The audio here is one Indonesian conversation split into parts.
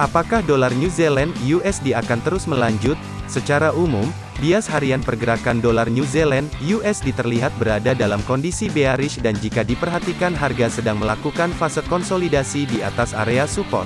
Apakah dolar New Zealand USD akan terus melanjut? Secara umum, bias harian pergerakan dolar New Zealand USD terlihat berada dalam kondisi bearish dan jika diperhatikan harga sedang melakukan fase konsolidasi di atas area support.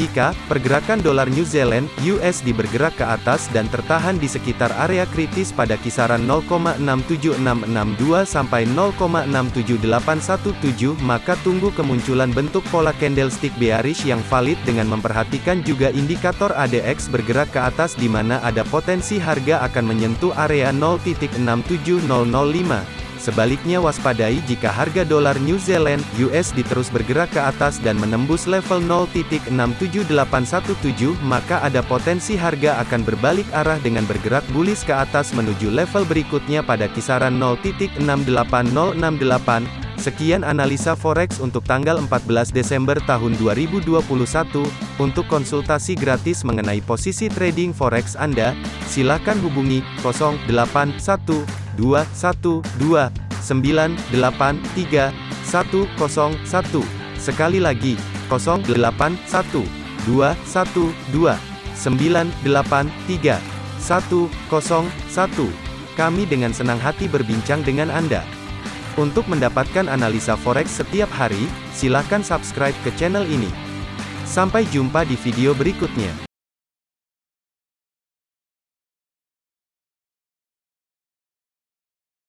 Jika pergerakan dolar New Zealand USD bergerak ke atas dan tertahan di sekitar area kritis pada kisaran 0,67662 sampai 0,67817 maka tunggu kemunculan bentuk pola candlestick bearish yang valid dengan memperhatikan juga indikator ADX bergerak ke atas di mana ada potensi harga akan menyentuh area 0.67005 Sebaliknya waspadai jika harga dolar New Zealand USD terus bergerak ke atas dan menembus level 0.67817 maka ada potensi harga akan berbalik arah dengan bergerak bullish ke atas menuju level berikutnya pada kisaran 0.68068. Sekian analisa forex untuk tanggal 14 Desember tahun 2021. Untuk konsultasi gratis mengenai posisi trading forex Anda, silakan hubungi 081212 983101. Sekali lagi, 081212983101. Kami dengan senang hati berbincang dengan Anda. Untuk mendapatkan analisa forex setiap hari, silakan subscribe ke channel ini. Sampai jumpa di video berikutnya.